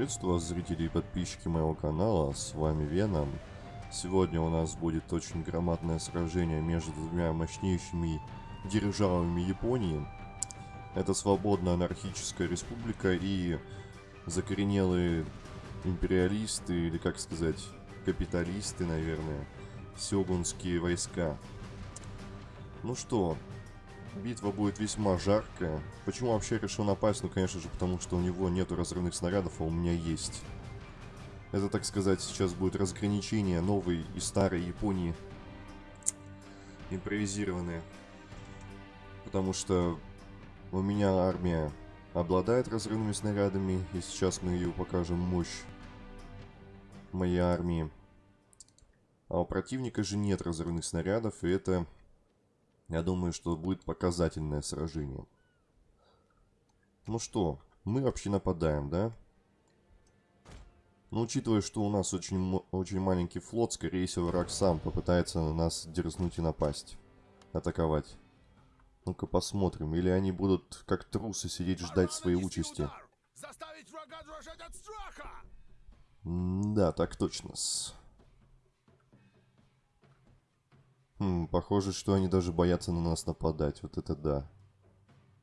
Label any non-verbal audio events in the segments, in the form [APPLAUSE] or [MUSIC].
Приветствую вас, зрители и подписчики моего канала, с вами Веном. Сегодня у нас будет очень громадное сражение между двумя мощнейшими державами Японии. Это свободная анархическая республика и закоренелые империалисты, или как сказать, капиталисты, наверное, сёгунские войска. Ну что, Битва будет весьма жаркая. Почему вообще решил напасть? Ну, конечно же, потому что у него нету разрывных снарядов, а у меня есть. Это, так сказать, сейчас будет разграничение новой и старой Японии. Импровизированные. Потому что у меня армия обладает разрывными снарядами, и сейчас мы ее покажем мощь моей армии. А у противника же нет разрывных снарядов, и это я думаю, что будет показательное сражение. Ну что, мы вообще нападаем, да? Но учитывая, что у нас очень, очень маленький флот, скорее всего, враг сам попытается на нас дерзнуть и напасть. Атаковать. Ну-ка посмотрим. Или они будут, как трусы, сидеть ждать своей участи. Заставить врага дрожать от страха! да, так точно. -с. Хм, похоже, что они даже боятся на нас нападать. Вот это да.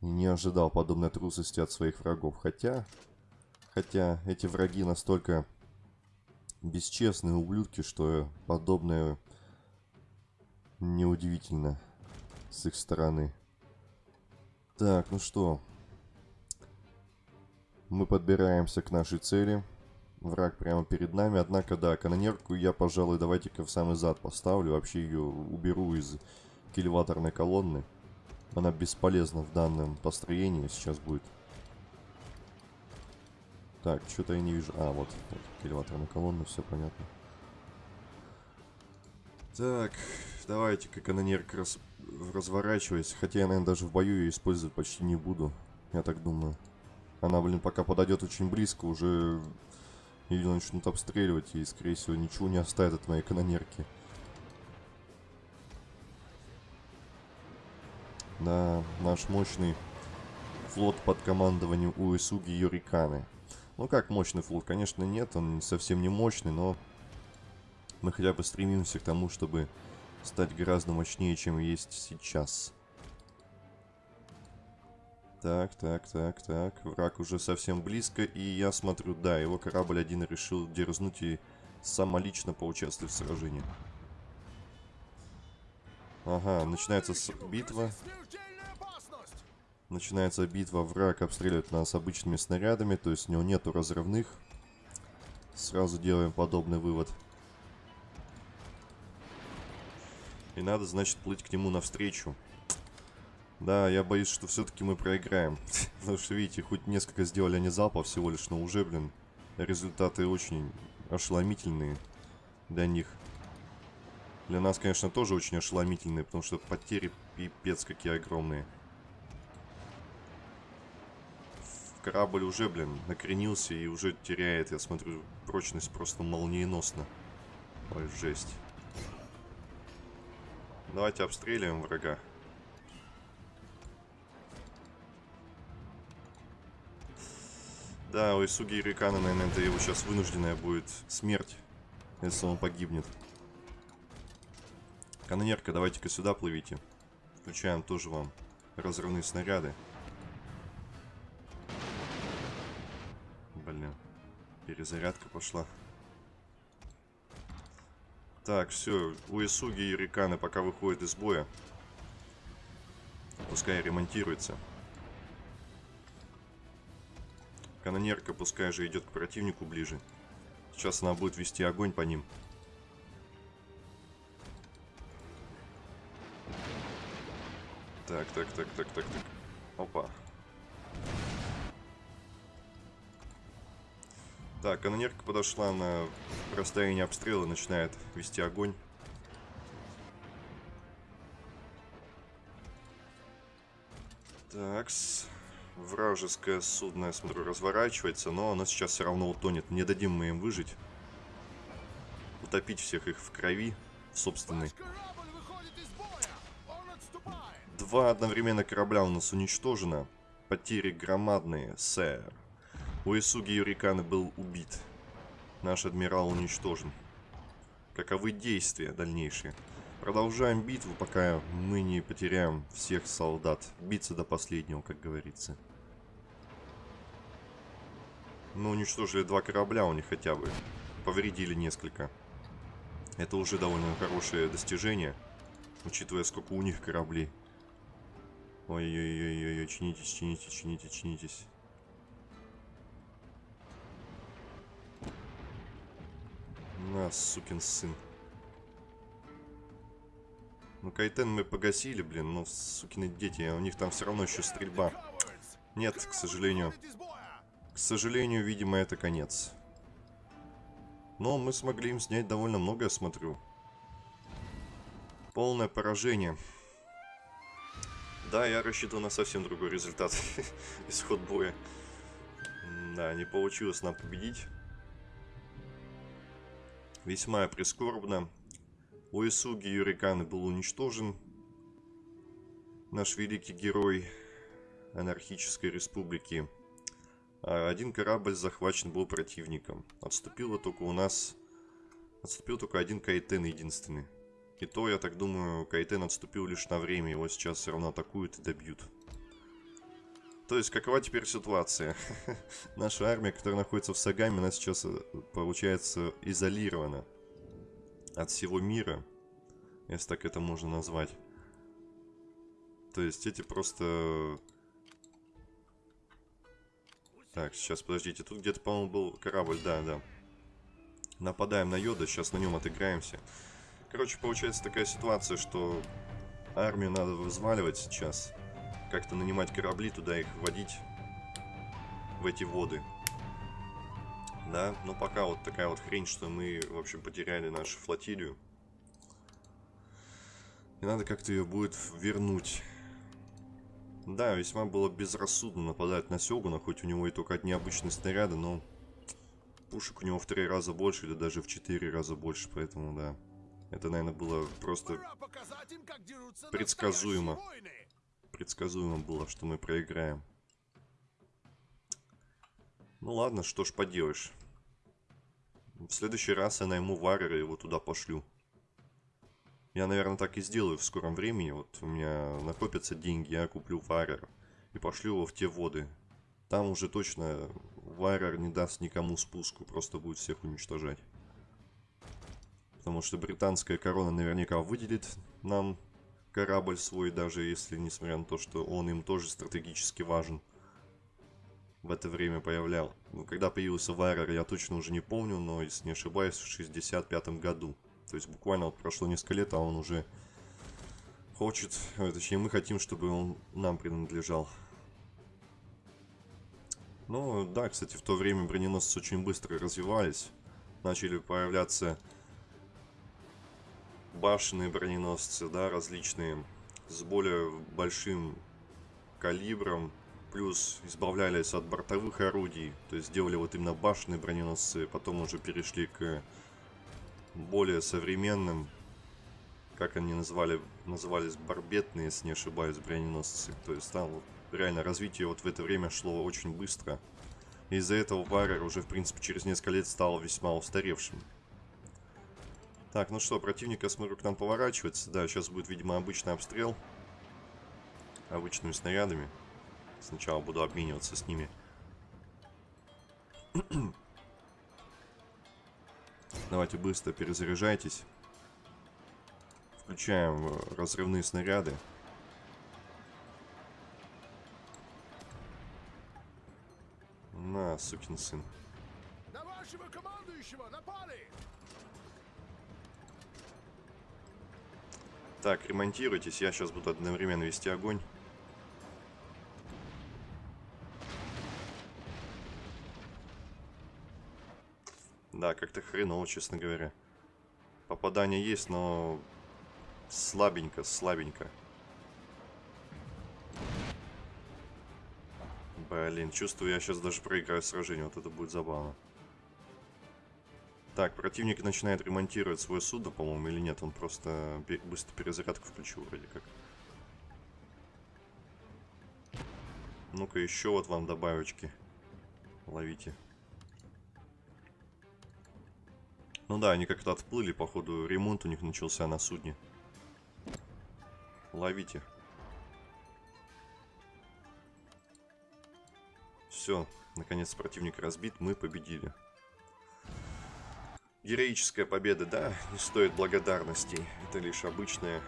Не ожидал подобной трусости от своих врагов. Хотя... Хотя эти враги настолько бесчестные ублюдки, что подобное неудивительно с их стороны. Так, ну что. Мы подбираемся к нашей цели. Враг прямо перед нами. Однако, да, канонерку я, пожалуй, давайте-ка в самый зад поставлю. Вообще ее уберу из кильваторной колонны. Она бесполезна в данном построении сейчас будет. Так, что-то я не вижу. А, вот, вот кильваторная колонна, все понятно. Так, давайте-ка канонерка раз... разворачивайся. Хотя я, наверное, даже в бою ее использовать почти не буду. Я так думаю. Она, блин, пока подойдет очень близко, уже ее начнут обстреливать и, скорее всего, ничего не оставят от моей канонерки. Да, наш мощный флот под командованием Уэсуги Йориканы. Ну как мощный флот? Конечно нет, он совсем не мощный, но мы хотя бы стремимся к тому, чтобы стать гораздо мощнее, чем есть сейчас. Так, так, так, так. Враг уже совсем близко. И я смотрю, да, его корабль один решил дерзнуть и самолично поучаствовать в сражении. Ага, начинается битва. Начинается битва. Враг обстреливает нас обычными снарядами. То есть у него нету разрывных. Сразу делаем подобный вывод. И надо, значит, плыть к нему навстречу. Да, я боюсь, что все-таки мы проиграем. [LAUGHS] Потому что, видите, хоть несколько сделали они залпов всего лишь, но уже, блин, результаты очень ошеломительные для них. Для нас, конечно, тоже очень ошеломительные, потому что потери пипец какие огромные. Корабль уже, блин, накренился и уже теряет, я смотрю, прочность просто молниеносно. Ой, жесть. Давайте обстреливаем врага. Да, у Исуги Ирикана, наверное, это его сейчас вынужденная будет смерть, если он погибнет. Канонерка, давайте-ка сюда плывите. Включаем тоже вам разрывные снаряды. Блин, перезарядка пошла. Так, все, у Исуги и Риканы пока выходят из боя. Пускай ремонтируется. Канонерка пускай же идет к противнику ближе. Сейчас она будет вести огонь по ним. Так, так, так, так, так, так. Опа. Так, канонерка подошла на расстояние обстрела, начинает вести огонь. Такс. Вражеское судно, я смотрю, разворачивается, но оно сейчас все равно утонет. Не дадим мы им выжить. Утопить всех их в крови собственной. Два одновременно корабля у нас уничтожено. Потери громадные, сэр. Уэсуги Юриканы был убит. Наш адмирал уничтожен. Каковы действия дальнейшие? Продолжаем битву, пока мы не потеряем всех солдат. Биться до последнего, как говорится. Мы уничтожили два корабля у них хотя бы. Повредили несколько. Это уже довольно хорошее достижение, учитывая, сколько у них кораблей. Ой-ой-ой-ой, чинитесь, чинитесь, чинитесь, чинитесь. На, сукин сын. Ну, Кайтен мы погасили, блин, но сукины дети, а у них там все равно еще стрельба. Нет, к сожалению. К сожалению, видимо, это конец. Но мы смогли им снять довольно много, я смотрю. Полное поражение. Да, я рассчитывал на совсем другой результат. [LAUGHS] Исход боя. Да, не получилось нам победить. Весьма прискорбно. Уэсуги Юриканы был уничтожен. Наш великий герой анархической республики. А один корабль захвачен был противником. Отступило только у нас... Отступил только один Кайтен единственный. И то, я так думаю, Кайтен отступил лишь на время. Его сейчас все равно атакуют и добьют. То есть, какова теперь ситуация? [LAUGHS] Наша армия, которая находится в Сагаме, она сейчас, э, получается, изолирована от всего мира, если так это можно назвать. То есть, эти просто... Так, сейчас, подождите, тут где-то, по-моему, был корабль, да, да. Нападаем на Йода, сейчас на нем отыграемся. Короче, получается такая ситуация, что армию надо вызваливать сейчас как-то нанимать корабли, туда их вводить в эти воды. Да, но пока вот такая вот хрень, что мы, в общем, потеряли нашу флотилию. И надо как-то ее будет вернуть. Да, весьма было безрассудно нападать на Сёгуна, хоть у него и только одни обычные снаряды, но пушек у него в три раза больше или даже в четыре раза больше, поэтому да. Это, наверное, было просто предсказуемо предсказуемо было, что мы проиграем. Ну ладно, что ж поделаешь. В следующий раз я найму Варрера и его туда пошлю. Я, наверное, так и сделаю в скором времени. Вот у меня накопятся деньги, я куплю Варрера и пошлю его в те воды. Там уже точно Варрер не даст никому спуску, просто будет всех уничтожать. Потому что британская корона наверняка выделит нам корабль свой, даже если, несмотря на то, что он им тоже стратегически важен, в это время появлял. Ну, когда появился Вайрер, я точно уже не помню, но, если не ошибаюсь, в 65 году. То есть буквально вот прошло несколько лет, а он уже хочет, э, точнее мы хотим, чтобы он нам принадлежал. Ну, да, кстати, в то время броненосцы очень быстро развивались. Начали появляться башенные броненосцы, да, различные, с более большим калибром, плюс избавлялись от бортовых орудий, то есть делали вот именно башенные броненосцы, потом уже перешли к более современным, как они назвали, назывались, барбетные, если не ошибаюсь, броненосцы. То есть там реально развитие вот в это время шло очень быстро. Из-за этого Варер уже, в принципе, через несколько лет стал весьма устаревшим. Так, ну что, противник, я смотрю, к нам поворачивается. Да, сейчас будет, видимо, обычный обстрел. Обычными снарядами. Сначала буду обмениваться с ними. [CLEARS THROAT] Давайте быстро перезаряжайтесь. Включаем э, разрывные снаряды. На, сукин сын. На вашего командующего напали! Так, ремонтируйтесь, я сейчас буду одновременно вести огонь. Да, как-то хреново, честно говоря. Попадание есть, но слабенько, слабенько. Блин, чувствую, я сейчас даже проиграю сражение, вот это будет забавно. Так, противник начинает ремонтировать свое судно, по-моему, или нет? Он просто быстро перезарядку включил вроде как. Ну-ка, еще вот вам добавочки. Ловите. Ну да, они как-то отплыли, походу, ремонт у них начался на судне. Ловите. Все, наконец противник разбит, мы победили. Героическая победа, да, не стоит благодарностей. Это лишь обычная,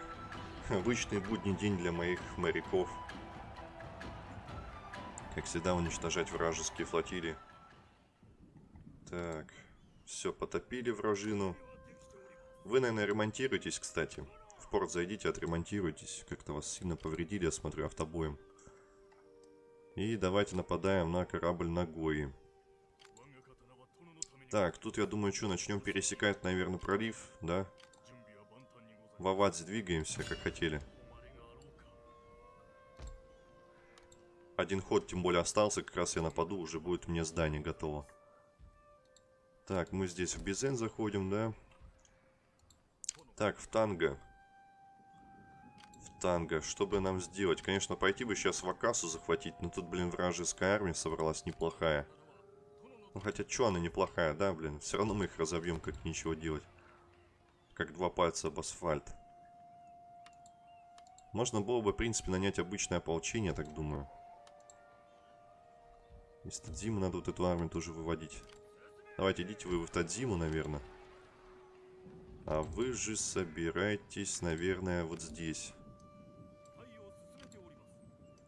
обычный будний день для моих моряков. Как всегда, уничтожать вражеские флотилии. Так, все, потопили вражину. Вы, наверное, ремонтируетесь, кстати. В порт зайдите, отремонтируйтесь. Как-то вас сильно повредили, я смотрю, автобоем. И давайте нападаем на корабль Нагои. Так, тут, я думаю, что, начнем пересекать, наверное, пролив, да? В Авадзе двигаемся, как хотели. Один ход, тем более, остался, как раз я нападу, уже будет мне здание готово. Так, мы здесь в Безен заходим, да? Так, в танго. В танго. Что бы нам сделать? Конечно, пойти бы сейчас в Акасу захватить, но тут, блин, вражеская армия собралась неплохая. Ну, хотя, что она неплохая, да, блин? Все равно мы их разобьем, как ничего делать. Как два пальца об асфальт. Можно было бы, в принципе, нанять обычное ополчение, так думаю. Из Тадзимы надо вот эту армию тоже выводить. Давайте, идите вы в Тадзиму, наверное. А вы же собираетесь, наверное, вот здесь.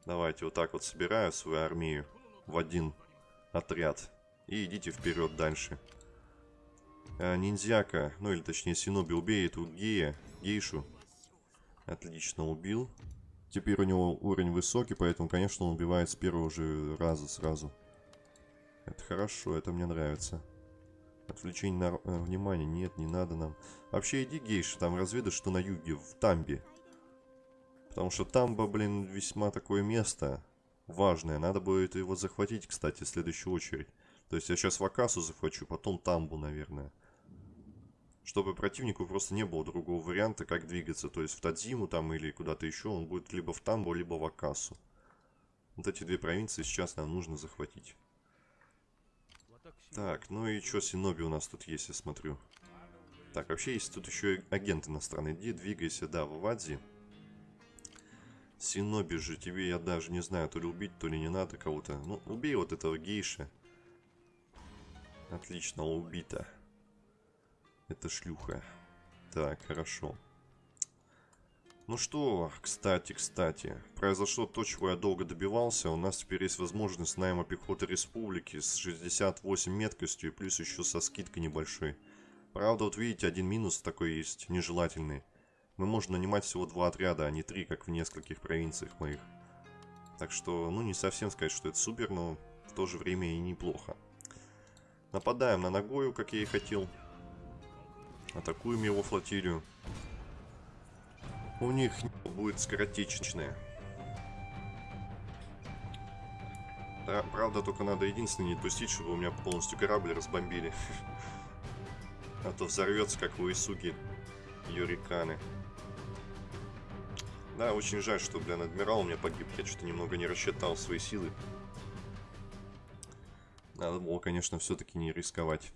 Давайте вот так вот собираю свою армию в один отряд. И идите вперед дальше. А, ниндзяка, ну или точнее Синоби, убей эту гея, гейшу. Отлично, убил. Теперь у него уровень высокий, поэтому, конечно, он убивает с первого же раза сразу. Это хорошо, это мне нравится. Отвлечение на э, внимание. Нет, не надо нам. Вообще иди, гейша, там разведай, что на юге, в Тамбе. Потому что Тамба, блин, весьма такое место важное. Надо будет его захватить, кстати, в следующую очередь. То есть я сейчас Вакасу захвачу, потом Тамбу, наверное. Чтобы противнику просто не было другого варианта, как двигаться. То есть в Тадзиму там или куда-то еще он будет либо в Тамбу, либо в Акасу. Вот эти две провинции сейчас нам нужно захватить. Так, ну и что, Синоби у нас тут есть, я смотрю. Так, вообще есть тут еще и агент иностранный. Иди, двигайся, да, в Авадзи. Синоби же, тебе я даже не знаю, то ли убить, то ли не надо кого-то. Ну, убей вот этого гейша. Отлично, убита. Это шлюха. Так, хорошо. Ну что, кстати, кстати, произошло то, чего я долго добивался. У нас теперь есть возможность найма пехоты республики с 68 меткостью и плюс еще со скидкой небольшой. Правда, вот видите, один минус такой есть, нежелательный. Мы можем нанимать всего два отряда, а не три, как в нескольких провинциях моих. Так что, ну, не совсем сказать, что это супер, но в то же время и неплохо. Нападаем на Нагою, как я и хотел. Атакуем его флотилию. У них будет скоротечная. Да, правда, только надо единственное не допустить, чтобы у меня полностью корабль разбомбили. [LAUGHS] А то взорвется, как у Исуги Юриканы. Да, очень жаль, что, блин, адмирал у меня погиб. Я что-то немного не рассчитал свои силы. Надо было, конечно, все-таки не рисковать.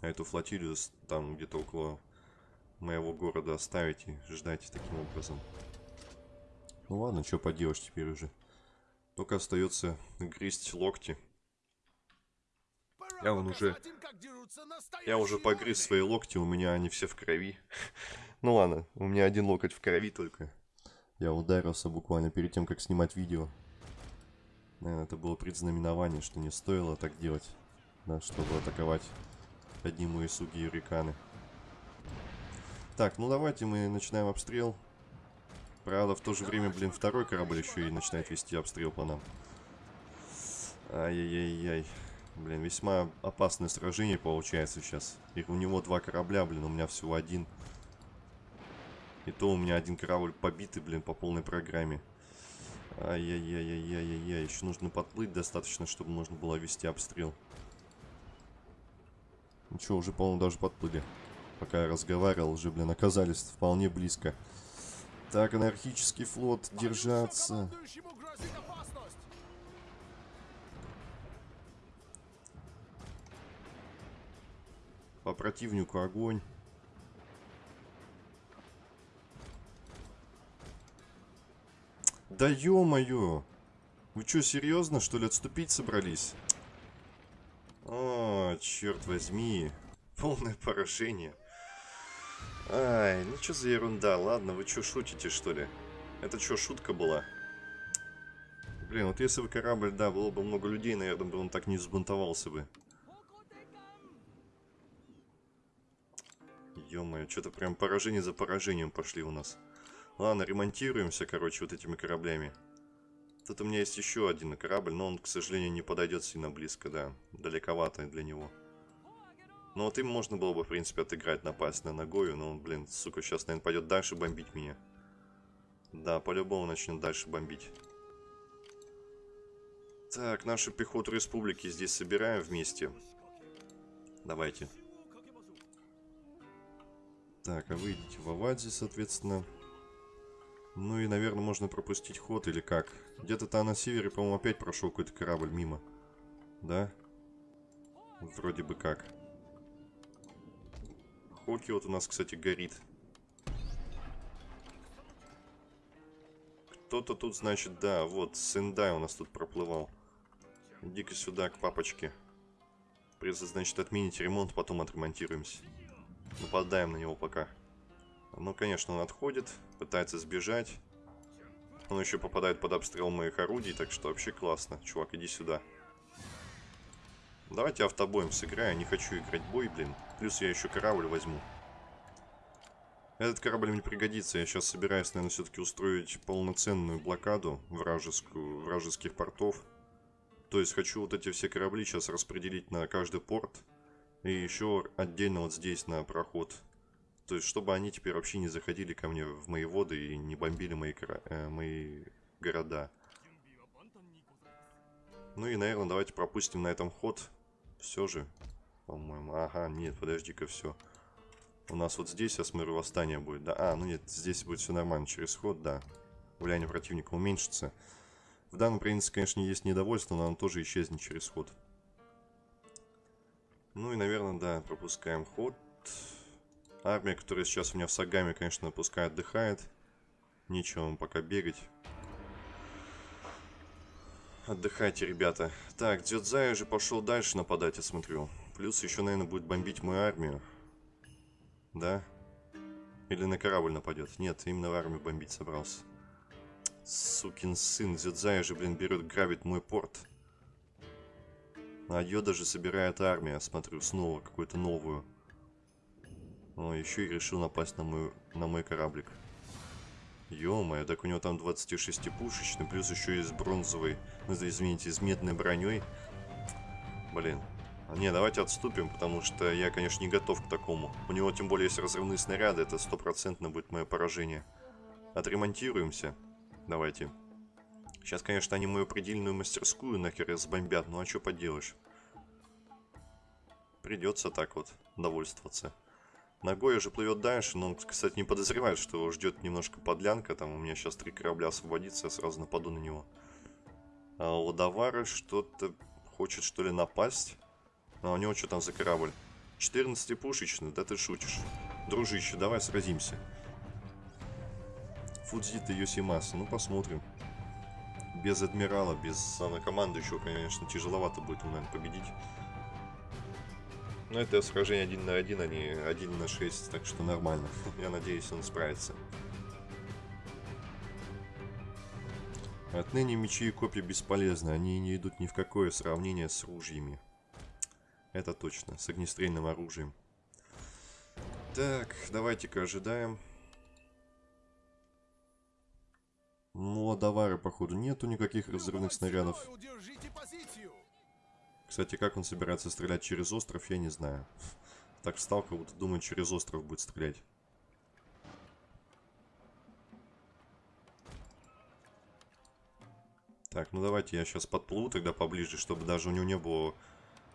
А эту флотилию там где-то около моего города оставить и ждать таким образом. Ну ладно, что поделаешь теперь уже. Только остается грызть локти. Я вон уже... Я уже погрыз свои локти, у меня они все в крови. [LAUGHS] ну ладно, у меня один локоть в крови только. Я ударился буквально перед тем, как снимать видео. Наверное, это было предзнаменование, что не стоило так делать. Да, чтобы атаковать одни мои суги юриканы. Так, ну давайте мы начинаем обстрел. Правда, в то же время, блин, второй корабль еще и начинает вести обстрел по нам. Ай-яй-яй-яй. Блин, весьма опасное сражение получается сейчас. И у него два корабля, блин, у меня всего один. И то у меня один корабль побитый, блин, по полной программе. Ай-яй-яй-яй-яй-яй. Еще нужно подплыть достаточно, чтобы можно было вести обстрел. Что, уже, по-моему, даже подплыли пока я разговаривал, уже, блин, оказались вполне близко. Так, анархический флот, держаться. По противнику огонь. Да ё-моё! Вы чё, серьезно, что ли, отступить собрались? О, черт возьми. Полное поражение. Ай, ну что за ерунда? Ладно, вы что, шутите, что ли? Это что, шутка была? Блин, вот если бы корабль, да, было бы много людей, наверное, бы он так не взбунтовался бы. Ё-моё, что-то прям поражение за поражением пошли у нас. Ладно, ремонтируемся, короче, вот этими кораблями. Тут у меня есть еще один корабль, но он, к сожалению, не подойдет сильно близко, да. Далековато для него. Ну вот им можно было бы, в принципе, отыграть, напасть на Нагою, но он, блин, сука, сейчас, наверное, пойдет дальше бомбить меня. Да, по-любому начнет дальше бомбить. Так, нашу пехоту республики здесь собираем вместе. Давайте. Так, а вы идите в Авадзе, соответственно. Ну и, наверное, можно пропустить ход или как. Где-то там на севере, по-моему, опять прошел какой-то корабль мимо. Да? Вроде бы как. Хоки вот у нас, кстати, горит. Кто-то тут, значит, да, вот, Сендай у нас тут проплывал. Иди-ка сюда, к папочке. Придется, значит, отменить ремонт, потом отремонтируемся. Нападаем на него пока. Ну, конечно, он отходит, пытается сбежать. Он еще попадает под обстрел моих орудий, так что вообще классно. Чувак, иди сюда. Давайте автобоем сыграю, не хочу играть бой, блин. Плюс я еще корабль возьму. Этот корабль мне пригодится. Я сейчас собираюсь, наверное, все-таки устроить полноценную блокаду вражескую, вражеских портов. То есть хочу вот эти все корабли сейчас распределить на каждый порт. И еще отдельно вот здесь на проход. То есть, чтобы они теперь вообще не заходили ко мне в мои воды и не бомбили мои, э, мои города. Ну и, наверное, давайте пропустим на этом ход. Все же, по-моему. Ага, нет, подожди-ка, все. У нас вот здесь, я смотрю, восстание будет, да? А, ну нет, здесь будет все нормально. Через ход, да. Влияние противника уменьшится. В данном принципе, конечно, есть недовольство, но оно тоже исчезнет через ход. Ну и, наверное, да, пропускаем ход. Армия, которая сейчас у меня в Сагаме, конечно, пускай отдыхает. Нечего вам пока бегать. Отдыхайте, ребята. Так, Дзюдзай уже пошел дальше нападать, я смотрю. Плюс еще, наверное, будет бомбить мою армию. Да? Или на корабль нападет? Нет, именно в армию бомбить собрался. Сукин сын, Зюдзай же, блин, берет, грабит мой порт. А Йода же собирает армию, смотрю, снова какую-то новую. О, еще и решил напасть на, мой на мой кораблик. Ё-моё, так у него там 26-пушечный, плюс еще и с бронзовой, ну, извините, с медной броней. Блин. Не, давайте отступим, потому что я, конечно, не готов к такому. У него тем более есть разрывные снаряды, это стопроцентно будет мое поражение. Отремонтируемся. Давайте. Сейчас, конечно, они мою предельную мастерскую нахер сбомбят, ну а что поделаешь. Придется так вот довольствоваться. Ногой уже плывет дальше, но он, кстати, не подозревает, что его ждет немножко подлянка. Там у меня сейчас три корабля освободится, я сразу нападу на него. А у Давара что-то хочет, что ли, напасть. А у него что там за корабль? 14-пушечный, да ты шутишь. Дружище, давай сразимся. Фудзита Йосимаса, ну посмотрим. Без адмирала, без командующего, конечно, тяжеловато будет, наверное, победить. Но это сражение один на один, а не один на 6, так что нормально. Я надеюсь, он справится. Отныне мечи и копья бесполезны, они не идут ни в какое сравнение с ружьями. Это точно, с огнестрельным оружием. Так, давайте-ка ожидаем. Ну, а давары, походу, нету никаких разрывных снарядов. Кстати, как он собирается стрелять через остров, я не знаю. [LAUGHS] Так встал, как будто думает, через остров будет стрелять. Так, ну давайте я сейчас подплыву тогда поближе, чтобы даже у него не было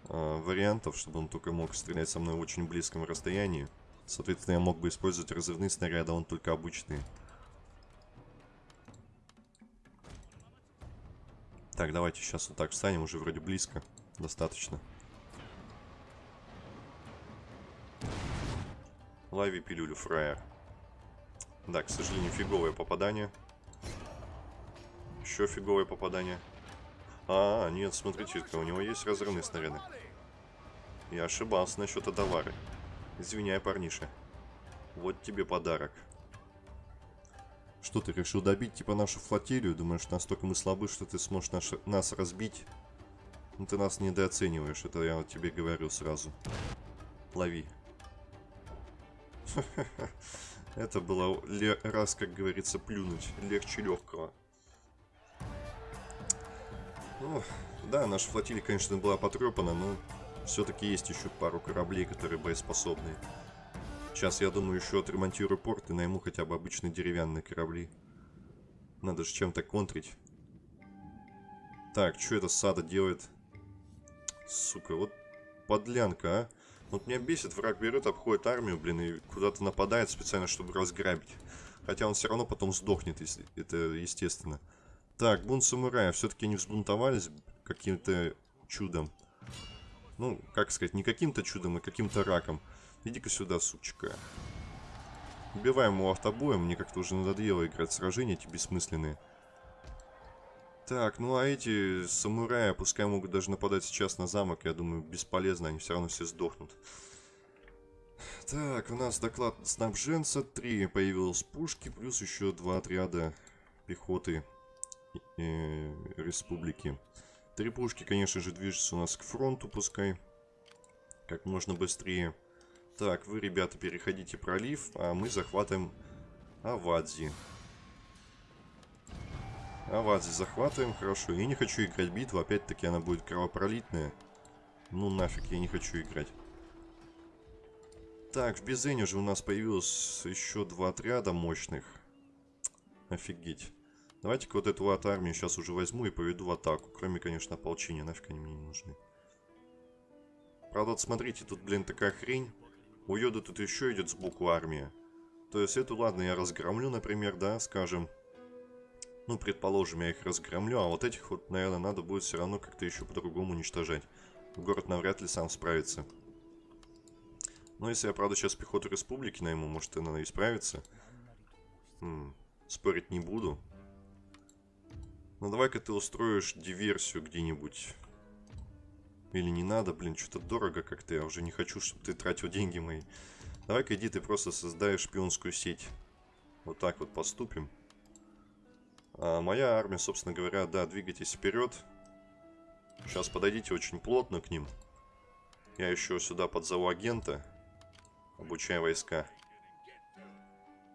э, вариантов, чтобы он только мог стрелять со мной в очень близком расстоянии. Соответственно, я мог бы использовать разрывные снаряды, а он только обычные. Так, давайте сейчас вот так встанем, уже вроде близко. Достаточно. Лови пилюлю, фраер. Да, к сожалению, фиговое попадание. Еще фиговое попадание. А, нет, смотрите-ка, у него есть разрывные снаряды. Я ошибался насчет Адавары. Извиняй, парниша. Вот тебе подарок. Что, ты решил добить, типа, нашу флотилию? Думаешь, настолько мы слабы, что ты сможешь наш, нас разбить? Ну, ты нас недооцениваешь, это я тебе говорю сразу. Лови. [LAUGHS] Это было раз, как говорится, плюнуть. Легче легкого. Ну, да, наша флотилия, конечно, была потрепана, но все-таки есть еще пару кораблей, которые боеспособны. Сейчас, я думаю, еще отремонтирую порт и найму хотя бы обычные деревянные корабли. Надо же чем-то контрить. Так, что это Сада делает? Сука, вот подлянка, а. Вот меня бесит, враг берет, обходит армию, блин, и куда-то нападает специально, чтобы разграбить. Хотя он все равно потом сдохнет, если это естественно. Так, бунт самурая. Все-таки не взбунтовались каким-то чудом. Ну, как сказать, не каким-то чудом, а каким-то раком. Иди-ка сюда, сучка. Убиваем его автобоем. Мне как-то уже надоело играть сражения эти бессмысленные. Так, ну а эти самураи, пускай могут даже нападать сейчас на замок, я думаю, бесполезно, они все равно все сдохнут. Так, у нас доклад снабженца, 3 появилось пушки, плюс еще два отряда пехоты э, республики. Три пушки, конечно же, движутся у нас к фронту, пускай. Как можно быстрее. Так, вы, ребята, переходите пролив, а мы захватываем Авадзи. Авадзи захватываем, хорошо. Я не хочу играть битву, опять-таки она будет кровопролитная. Ну нафиг, я не хочу играть. Так, в Безене же у нас появилось еще два отряда мощных. Офигеть. Давайте-ка вот эту вот армию сейчас уже возьму и поведу в атаку. Кроме, конечно, ополчения. Нафиг они мне не нужны. Правда, вот смотрите, тут, блин, такая хрень. У Йода тут еще идет сбоку армия. То есть эту, ладно, я разгромлю, например, да, скажем. Ну, предположим, я их разгромлю, а вот этих вот, наверное, надо будет все равно как-то еще по-другому уничтожать. Город навряд ли сам справится. Но если я, правда, сейчас пехоту республики найму, может, она и справится. -м, спорить не буду. Ну давай-ка ты устроишь диверсию где-нибудь. Или не надо, блин, что-то дорого как-то. Я уже не хочу, чтобы ты тратил деньги мои. Давай-ка иди ты просто создаешь шпионскую сеть. Вот так вот поступим. А моя армия, собственно говоря, да, двигайтесь вперед. Сейчас подойдите очень плотно к ним. Я еще сюда подзову агента. Обучаю войска.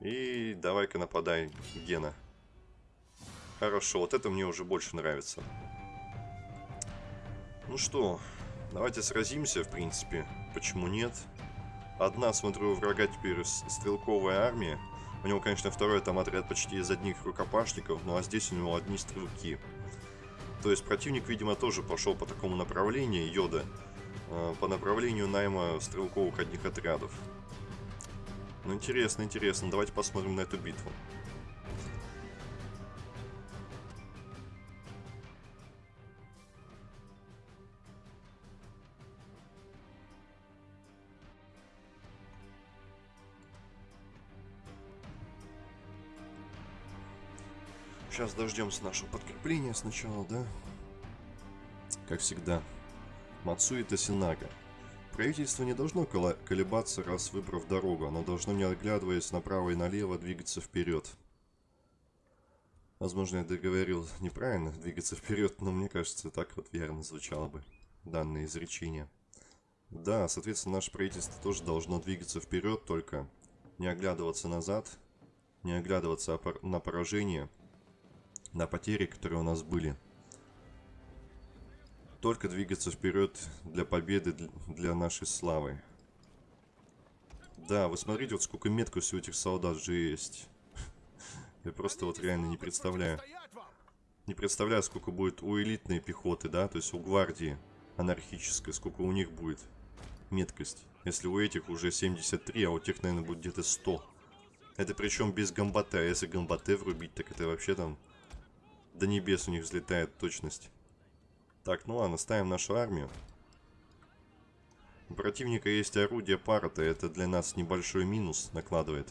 И давай-ка нападай, Гена. Хорошо, вот это мне уже больше нравится. Ну что, давайте сразимся, в принципе. Почему нет? Одна, смотрю, врага теперь стрелковая армия. У него, конечно, второй там отряд почти из одних рукопашников, ну а здесь у него одни стрелки. То есть противник, видимо, тоже пошел по такому направлению, Йода, э, по направлению найма стрелковых одних отрядов. Ну, интересно, интересно. Давайте посмотрим на эту битву. Сейчас дождемся нашего подкрепления сначала, да? Как всегда. Мацуи Тосинага. Правительство не должно колебаться, раз выбрав дорогу. Оно должно, не оглядываясь направо и налево, двигаться вперед. Возможно, я договорил неправильно двигаться вперед, но мне кажется, так вот верно звучало бы данное изречение. Да, соответственно, наше правительство тоже должно двигаться вперед, только не оглядываться назад, не оглядываться на поражение – на потери, которые у нас были. Только двигаться вперед для победы, для нашей славы. Да, вы смотрите, вот сколько меткости у этих солдат же есть. [LAUGHS] Я просто вот реально не представляю. Не представляю, сколько будет у элитной пехоты, да, то есть у гвардии анархической, сколько у них будет меткость. Если у этих уже 73, а у тех, наверное, будет где-то 100. Это причем без гамбате, а если гамбате врубить, так это вообще там до небес у них взлетает точность. Так, ну ладно, ставим нашу армию. У противника есть орудие парата, это для нас небольшой минус накладывает.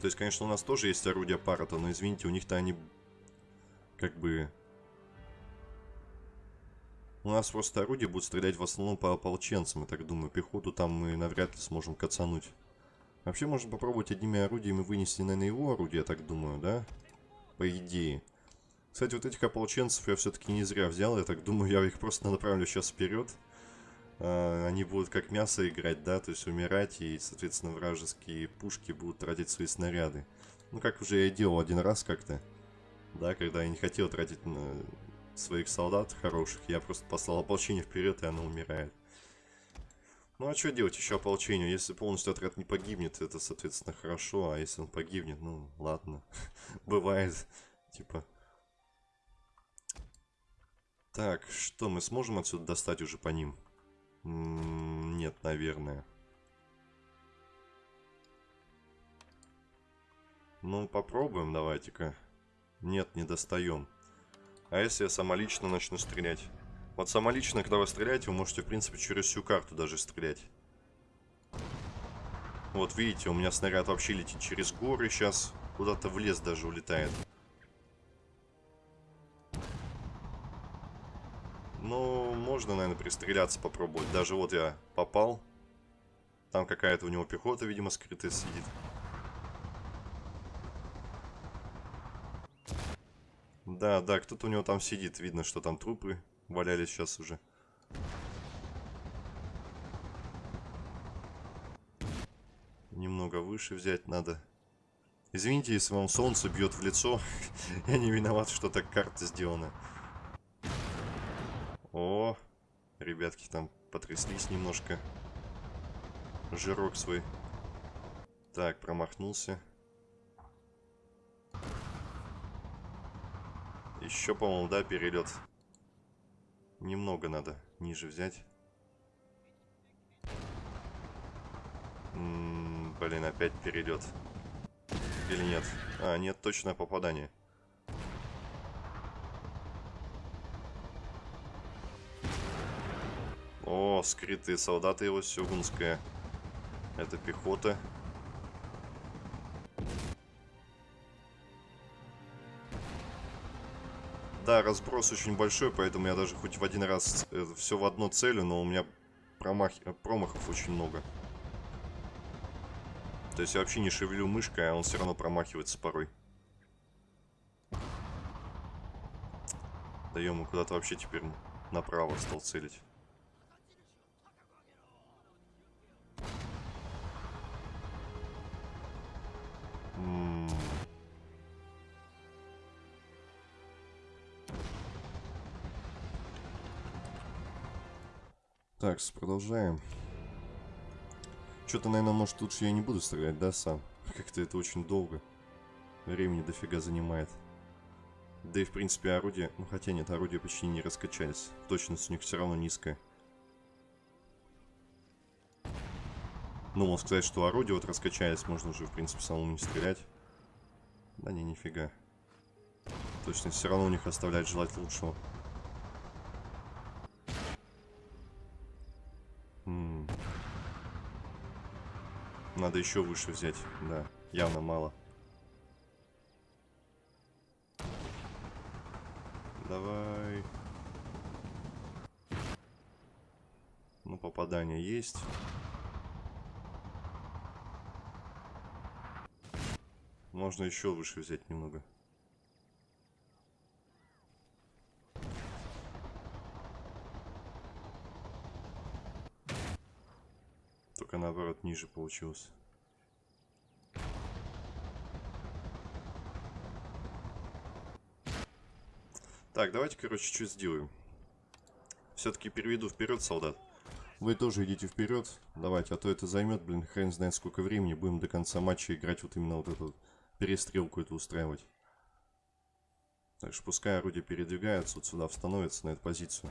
То есть, конечно, у нас тоже есть орудие парата, но извините, у них-то они как бы... У нас просто орудия будут стрелять в основном по ополченцам, я так думаю. Пехоту там мы навряд ли сможем кацануть. Вообще, можно попробовать одними орудиями вынести, наверное, его орудие, я так думаю, да? По идее. Кстати, вот этих ополченцев я все-таки не зря взял. Я так думаю, я их просто направлю сейчас вперед. А, они будут как мясо играть, да, то есть умирать, и, соответственно, вражеские пушки будут тратить свои снаряды. Ну, как уже я делал один раз как-то, да, когда я не хотел тратить на своих солдат хороших, я просто послал ополчение вперед, и оно умирает. Ну, а что делать еще ополчению? Если полностью отряд не погибнет, это, соответственно, хорошо, а если он погибнет, ну, ладно, [LAUGHS] бывает, типа... Так, что, мы сможем отсюда достать уже по ним? Нет, наверное. Ну, попробуем, давайте-ка. Нет, не достаем. А если я самолично начну стрелять? Вот самолично, когда вы стреляете, вы можете, в принципе, через всю карту даже стрелять. Вот, видите, у меня снаряд вообще летит через горы сейчас. Куда-то в лес даже улетает. Ну, можно, наверное, пристреляться, попробовать. Даже вот я попал. Там какая-то у него пехота, видимо, скрытая сидит. Да, да, кто-то у него там сидит. Видно, что там трупы валялись сейчас уже. Немного выше взять надо. Извините, если вам солнце бьет в лицо. [LAUGHS] Я не виноват, что так карта сделана. О, ребятки там потряслись немножко. Жирок свой. Так, промахнулся. Еще, по-моему, да, перелет. Немного надо ниже взять. М -м, блин, опять перелет. Или нет? А, нет, точное попадание. О, скрытые солдаты его сёгунская. Это пехота. Да, разброс очень большой, поэтому я даже хоть в один раз э, все в одно целю, но у меня промах... промахов очень много. То есть я вообще не шевелю мышкой, а он все равно промахивается порой. Да ему куда-то вообще теперь направо стал целить. Так, продолжаем. Что-то, наверное, может, лучше я не буду стрелять, да, сам? Как-то это очень долго. Времени дофига занимает. Да и, в принципе, орудие... Ну, хотя нет, орудия почти не раскачались. Точность у них все равно низкая. Ну, можно сказать, что орудия вот раскачались, можно уже, в принципе, самому не стрелять. Да не, нифига. Точность все равно у них оставляет желать лучшего. Надо еще выше взять. Да, явно мало. Давай. Ну, попадание есть. Можно еще выше взять немного. Только наоборот ниже получилось. Так, давайте, короче, что сделаем. Все-таки переведу вперед, солдат. Вы тоже идите вперед. Давайте, а то это займет, блин, хрен знает сколько времени. Будем до конца матча играть вот именно вот эту перестрелку эту устраивать. Так что пускай орудие передвигается, вот сюда становится на эту позицию.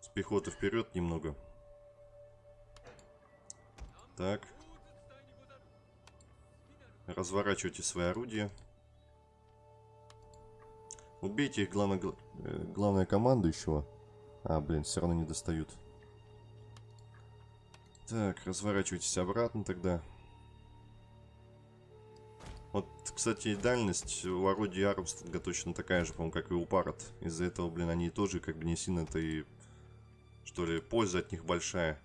С пехоты вперед немного. Так. Разворачивайте свои орудия. Убейте их, э, главное, главное командующего. А, блин, все равно не достают. Так, разворачивайтесь обратно тогда. Вот, кстати, дальность у орудий Армстронга точно такая же, по-моему, как и у Паррот. Из-за этого, блин, они тоже как бы не сильно-то и... Что ли, польза от них большая.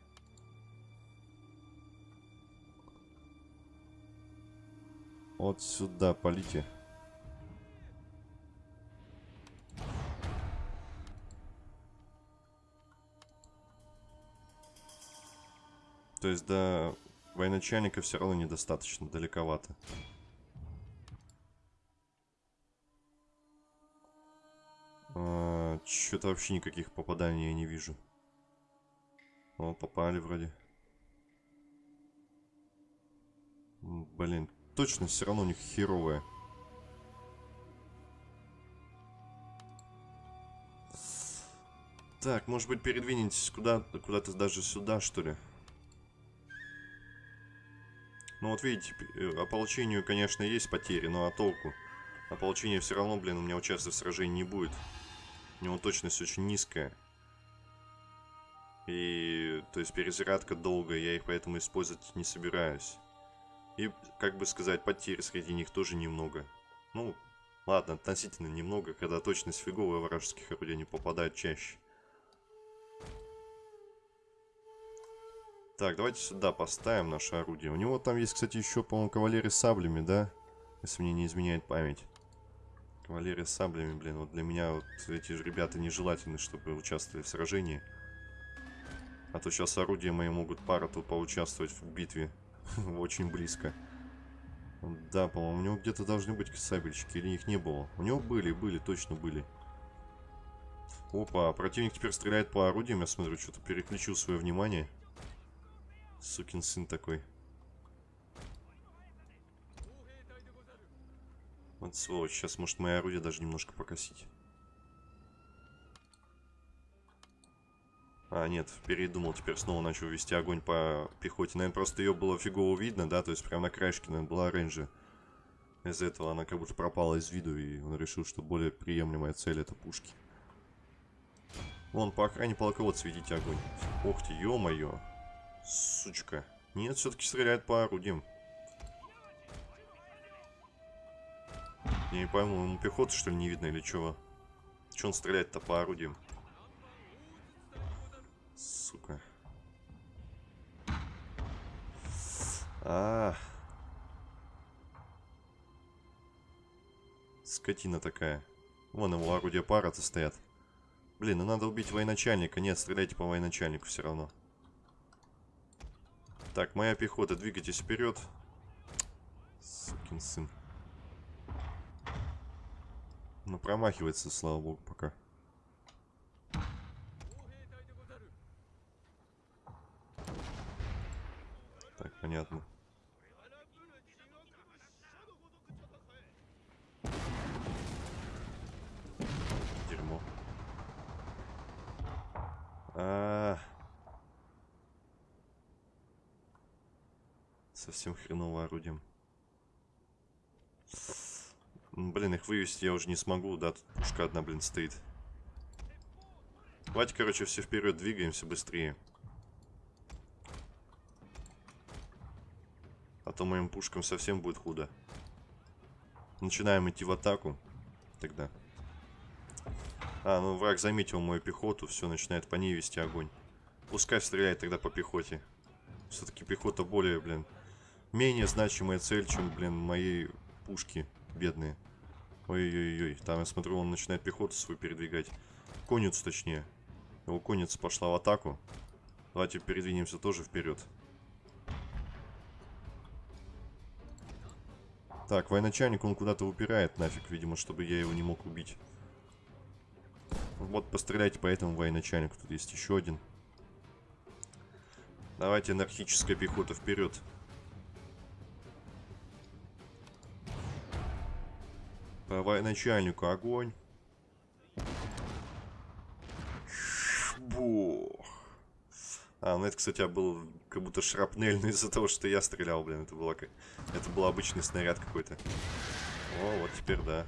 Вот сюда полите. То есть до военачальника все равно недостаточно, далековато. А, Что-то вообще никаких попаданий я не вижу. О, попали вроде. Блин, точно все равно у них херовая. Так, может быть передвинетесь куда куда-то даже сюда, что ли? Ну вот видите, э, ополчению, конечно, есть потери, но а толку? Ополчение все равно, блин, у меня участвовать в сражении не будет. У него точность очень низкая. И, то есть, перезарядка долгая, я их поэтому использовать не собираюсь. И, как бы сказать, потерь среди них тоже немного. Ну, ладно, относительно немного, когда точность фиговая вражеских орудий не попадают чаще. Так, давайте сюда поставим наше орудие. У него там есть, кстати, еще, по-моему, кавалеры с саблями, да? Если мне не изменяет память. Кавалеры с саблями, блин, вот для меня вот эти ребята нежелательны, чтобы участвовали в сражении. А то сейчас орудия мои могут пару-то поучаствовать в битве. [LAUGHS] Очень близко. Да, по-моему, у него где-то должны быть сабельщики, или их не было. У него были, были, точно были. Опа, противник теперь стреляет по орудиям, я смотрю, что-то переключил свое внимание. Сукин сын такой. Вот сволочь, сейчас может мои орудия даже немножко покосить. А, нет, передумал, теперь снова начал вести огонь по пехоте. Наверное, просто ее было фигово видно, да, то есть прямо на краешке, наверное, была оранжа. Из-за этого она как будто пропала из виду, и он решил, что более приемлемая цель это пушки. Вон, по охране полководца ведите огонь. Ох ты, ё-моё. Сучка. Нет, все-таки стреляет по орудиям. Я не пойму, ему пехоты что ли не видно или чего? Че он стреляет-то по орудиям? Сука. А, Скотина такая. Вон его орудия пара-то стоят. Блин, ну надо убить военачальника. Нет, стреляйте по военачальнику все равно. Так, моя пехота, двигайтесь вперед. Сукин сын. Ну, промахивается, слава богу, пока. Так, понятно. Дерьмо. А, Совсем хреново орудием. Блин, их вывести я уже не смогу, да, тут пушка одна, блин, стоит. Давайте, короче, все вперед двигаемся быстрее. То моим пушкам совсем будет худо. Начинаем идти в атаку. Тогда. А, ну враг заметил мою пехоту, все, начинает по ней вести огонь. Пускай стреляет тогда по пехоте. Все-таки пехота более, блин, менее значимая цель, чем, блин, мои пушки бедные. Ой-ой-ой, там я смотрю, он начинает пехоту свою передвигать. Конницу, точнее. Его конница пошла в атаку. Давайте передвинемся тоже вперед. Так, военачальник он куда-то упирает нафиг, видимо, чтобы я его не мог убить. Вот постреляйте по этому военачальнику. Тут есть еще один. Давайте анархическая пехота вперед. По военачальнику огонь. А, ну это, кстати, был как будто шрапнельный [LAUGHS] из-за того, что я стрелял, блин. Это, было, как... это был обычный снаряд какой-то. О, вот теперь да.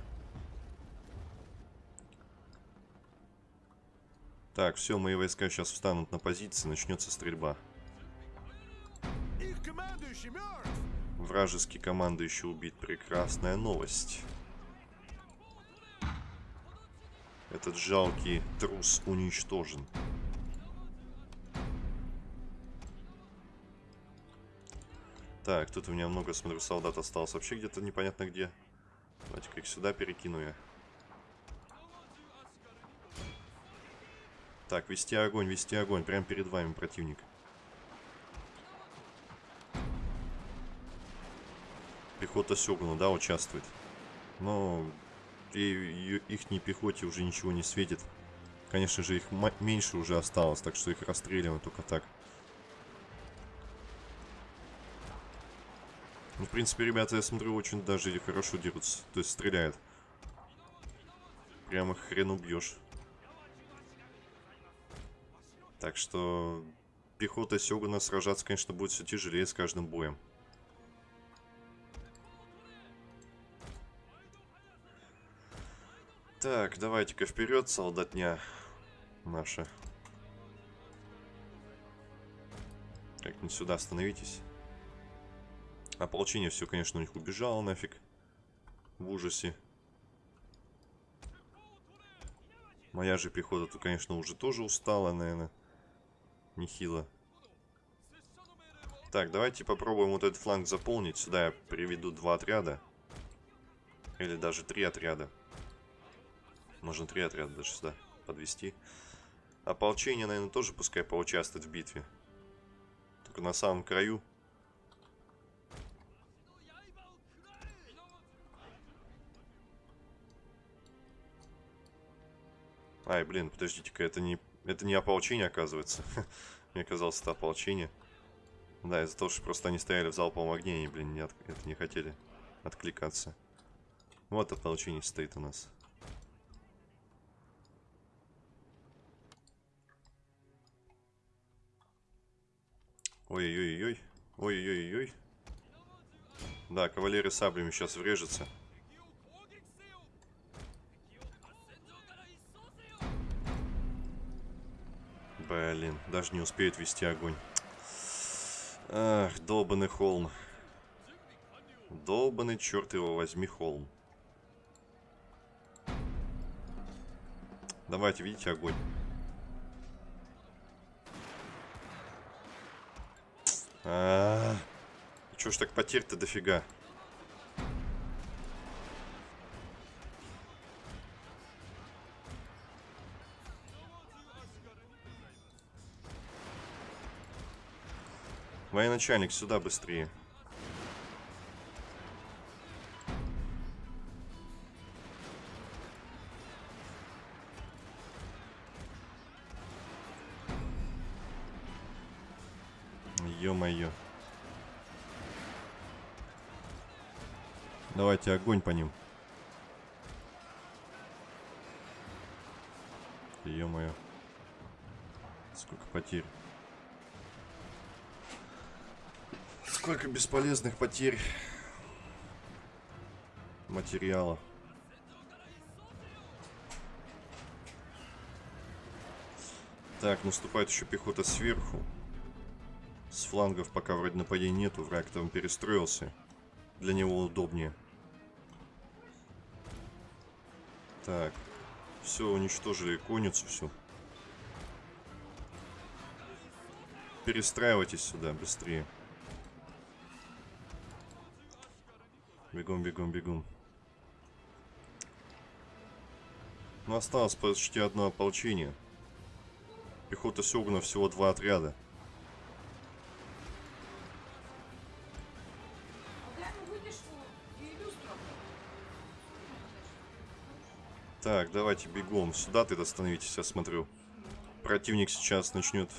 Так, все, мои войска сейчас встанут на позиции, начнется стрельба. командующий мертв! Вражеский командующий убит. Прекрасная новость. Этот жалкий трус уничтожен. Так, тут у меня много, смотрю, солдат осталось вообще где-то непонятно где. Давайте-ка их сюда перекину я. Так, вести огонь, вести огонь. Прямо перед вами противник. Пехота Сёгуна, да, участвует. Но и, и их пехоте уже ничего не светит. Конечно же, их меньше уже осталось, так что их расстреливаем только так. Ну, в принципе, ребята, я смотрю, очень даже хорошо дерутся. То есть стреляют. Прямо хрен убьешь. Так что пехота Сёгуна сражаться, конечно, будет все тяжелее с каждым боем. Так, давайте-ка вперед, солдатня наша. Как-нибудь сюда остановитесь. Ополчение все, конечно, у них убежало нафиг. В ужасе. Моя же пехота тут, конечно, уже тоже устала, наверное. Нехило. Так, давайте попробуем вот этот фланг заполнить. Сюда я приведу два отряда. Или даже три отряда. Можно три отряда даже сюда подвести. Ополчение, наверное, тоже пускай поучаствует в битве. Только на самом краю Ай, блин, подождите-ка, это не, это не ополчение, оказывается. [LAUGHS] Мне казалось, это ополчение. Да, из-за того, что просто они стояли в залповом огне, и, блин, не от... это не хотели откликаться. Вот ополчение стоит у нас. Ой-ой-ой-ой. Ой-ой-ой-ой. Да, кавалерия саблями сейчас врежется. Блин, даже не успеет вести огонь. Ах, долбанный холм. Долбанный, черт его возьми, холм. Давайте, видите, огонь. А, -а, -а. Чё ж так потерь-то дофига? Военачальник, сюда быстрее. Ё-моё. Давайте огонь по ним. Ё-моё. Сколько потерь. Сколько бесполезных потерь материала. Так, наступает еще пехота сверху. С флангов пока вроде нападений нету, враг там перестроился. Для него удобнее. Так, все, уничтожили конницу, все. Перестраивайтесь сюда быстрее. Бегом, бегом, бегом. Ну, осталось почти одно ополчение. Пехота Сёгуна всего два отряда. Так, давайте бегом. Сюда ты остановитесь, я смотрю. Противник сейчас начнет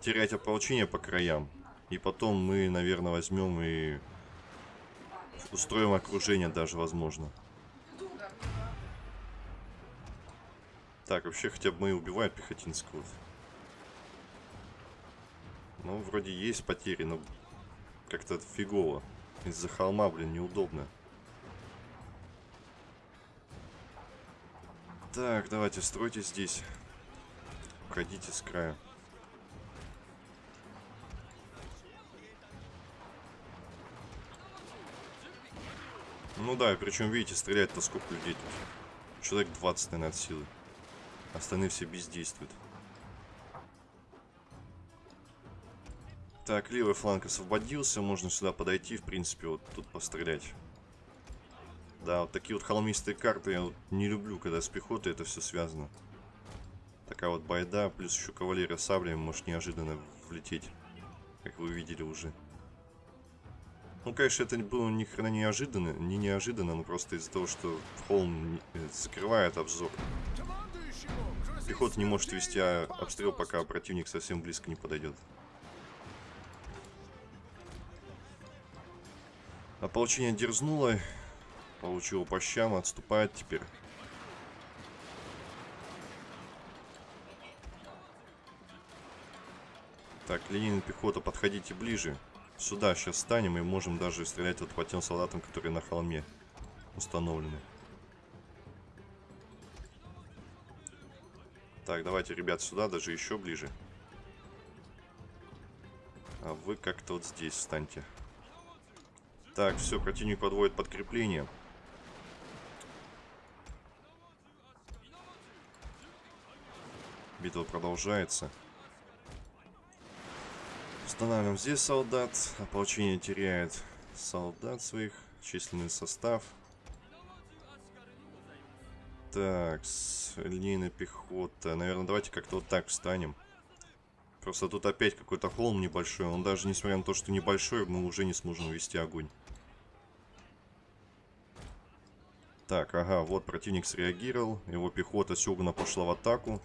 терять ополчение по краям. И потом мы, наверное, возьмем и Устроим окружение даже, возможно. Так, вообще хотя бы мы убивают пехотинского. Ну, вроде есть потери, но как-то фигово. Из-за холма, блин, неудобно. Так, давайте, стройте здесь. Уходите с края. Ну да, причем, видите, стрелять-то сколько людей тут. Человек 20, наверное, от силы. Остальные все бездействуют. Так, левый фланг освободился. Можно сюда подойти, в принципе, вот тут пострелять. Да, вот такие вот холмистые карты я вот не люблю, когда с пехотой это все связано. Такая вот байда, плюс еще кавалерия саблями может неожиданно влететь. Как вы видели уже. Ну, конечно, это было ни хрена неожиданно, не неожиданно, но просто из-за того, что холм э, закрывает обзор. Пехота не может вести а, обстрел, пока противник совсем близко не подойдет. Ополчение дерзнуло, получило по щам, отступает теперь. Так, линейная пехота, подходите ближе. Сюда сейчас станем и можем даже стрелять вот по тем солдатам, которые на холме установлены. Так, давайте, ребят, сюда, даже еще ближе. А вы как-то вот здесь встаньте. Так, все, противник подводит подкрепление. Битва продолжается. Устанавливаем здесь солдат. Ополчение теряет солдат своих. Численный состав. Так, линейная пехота. Наверное, давайте как-то вот так встанем. Просто тут опять какой-то холм небольшой. Он даже, несмотря на то, что небольшой, мы уже не сможем вести огонь. Так, ага, вот противник среагировал. Его пехота Сёгуна пошла в атаку.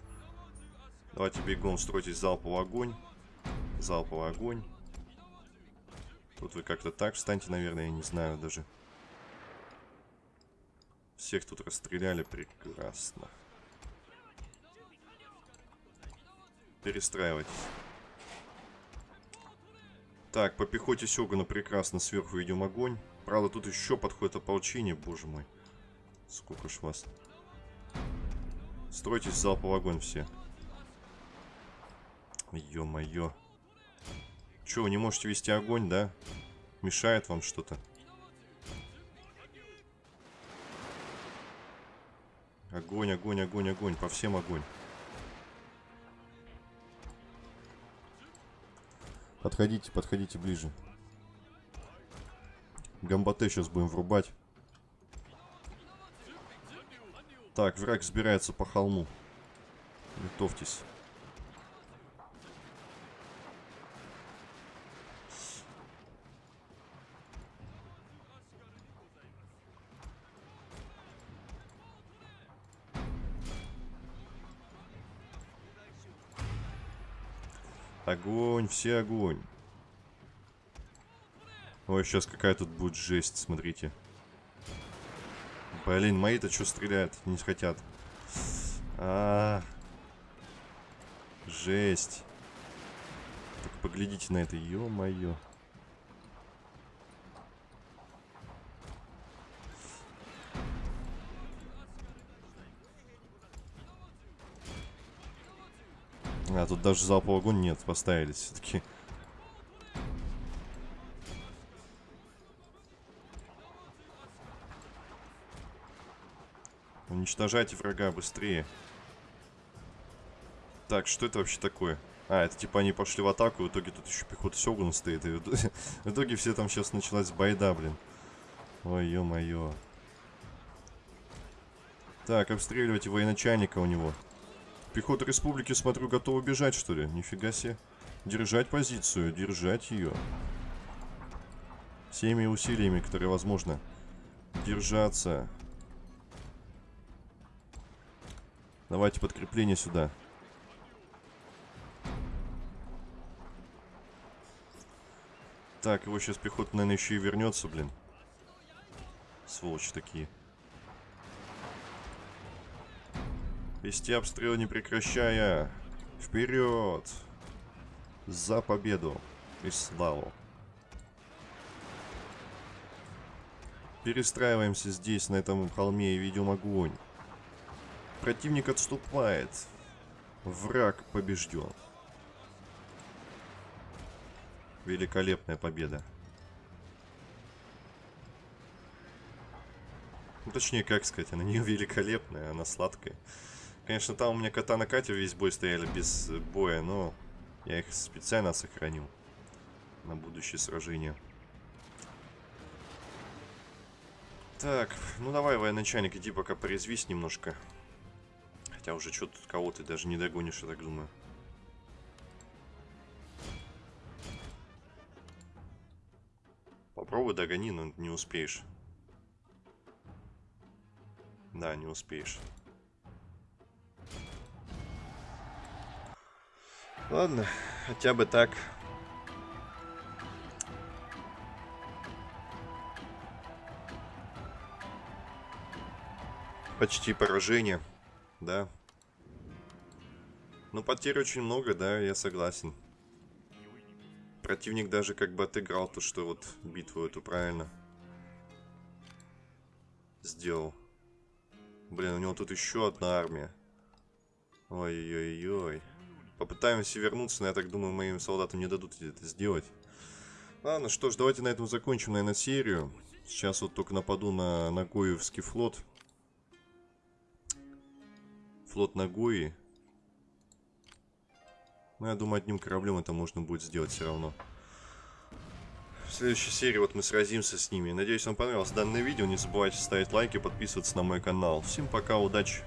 Давайте бегом стройтесь залповый огонь. Залповый огонь. Тут вы как-то так встаньте, наверное, я не знаю даже. Всех тут расстреляли прекрасно. Перестраивайтесь. Так, по пехоте Сёгуна прекрасно сверху ведем огонь. Правда, тут еще подходит ополчение, боже мой. Сколько ж вас. Стройтесь залповый огонь все. Ё-моё. Чё, вы не можете вести огонь, да? Мешает вам что-то? Огонь, огонь, огонь, огонь. По всем огонь. Подходите, подходите ближе. Гамбате сейчас будем врубать. Так, враг сбирается по холму. Готовьтесь. Огонь, все огонь. Ой, сейчас какая тут будет жесть, смотрите. Блин, мои-то что стреляют? Не хотят. А, -а, а Жесть. Так поглядите на это, ё-моё. А, тут даже залповый огонь нет, поставили все-таки. Уничтожайте врага быстрее. Так, что это вообще такое? А, это типа они пошли в атаку, в итоге тут еще пехота Сёгуна стоит. И в итоге [LAUGHS] все там сейчас началась байда, блин. Ой, ё-моё. Так, обстреливайте военачальника у него. Пехота республики, смотрю, готова бежать, что ли? Нифига себе. Держать позицию, держать ее. Всеми усилиями, которые возможно. Держаться. Давайте подкрепление сюда. Так, его сейчас пехота, наверное, еще и вернется, блин. Сволочи такие. Вести обстрел не прекращая. Вперед! За победу и славу. Перестраиваемся здесь, на этом холме, и ведем огонь. Противник отступает. Враг побежден. Великолепная победа. Ну, точнее, как сказать, она не великолепная, она сладкая. Конечно, там у меня кота на Кате весь бой стояли без боя, но я их специально сохранил на будущее сражение. Так, ну давай, военачальник, иди пока порезвись немножко. Хотя уже что-то кого ты даже не догонишь, я так думаю. Попробуй догони, но не успеешь. Да, не успеешь. Ладно, хотя бы так. Почти поражение, да. Ну, потерь очень много, да, я согласен. Противник даже как бы отыграл то, что вот битву эту правильно сделал. Блин, у него тут еще одна армия. Ой-ой-ой. Попытаемся вернуться, но я так думаю, моим солдатам не дадут это сделать. Ладно, что ж, давайте на этом закончим, наверное, серию. Сейчас вот только нападу на Нагоевский флот. Флот Нагои. Ну, я думаю, одним кораблем это можно будет сделать все равно. В следующей серии вот мы сразимся с ними. Надеюсь, вам понравилось данное видео. Не забывайте ставить лайки, подписываться на мой канал. Всем пока, удачи!